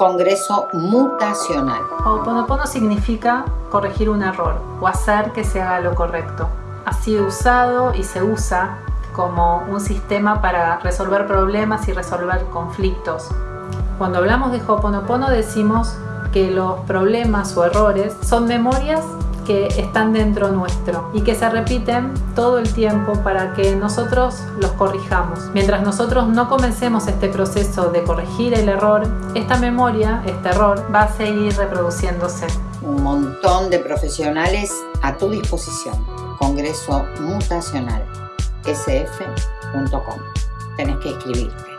Congreso Mutacional. Ho'oponopono significa corregir un error o hacer que se haga lo correcto. Ha sido usado y se usa como un sistema para resolver problemas y resolver conflictos. Cuando hablamos de Ho'oponopono decimos que los problemas o errores son memorias que están dentro nuestro y que se repiten todo el tiempo para que nosotros los corrijamos. Mientras nosotros no comencemos este proceso de corregir el error, esta memoria, este error, va a seguir reproduciéndose. Un montón de profesionales a tu disposición. Congreso Mutacional sf.com. Tenés que escribirte.